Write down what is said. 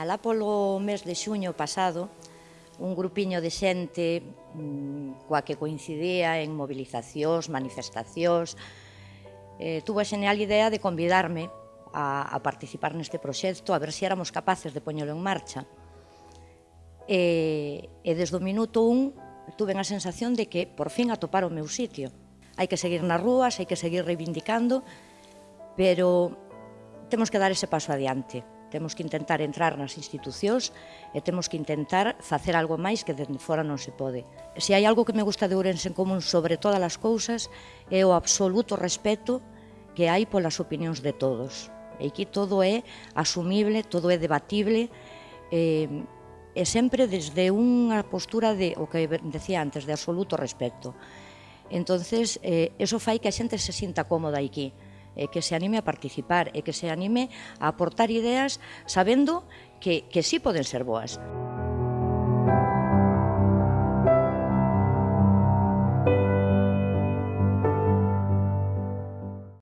Alá polo mes de xuño pasado, un grupiño de xente mm, coa que coincidía en mobilizacións, manifestacións, eh, tuvo a xeneal idea de convidarme a, a participar neste proxecto, a ver se éramos capaces de poñelo en marcha. E, e desde o minuto un tuve a sensación de que por fin atopar o meu sitio. Hai que seguir nas rúas, hai que seguir reivindicando, pero temos que dar ese paso adiante. Temos que intentar entrar nas institucións e temos que intentar facer algo máis que dende fora non se pode. Se hai algo que me gusta de Ourense en común sobre todas as cousas é o absoluto respeto que hai polas opinións de todos. E aquí todo é asumible, todo é debatible, eh, e sempre desde unha postura de, o que decía antes, de absoluto respeto. Entonces, eh, eso fai que a xente se sinta cómoda aquí e que se anime a participar e que se anime a aportar ideas sabendo que, que sí poden ser boas.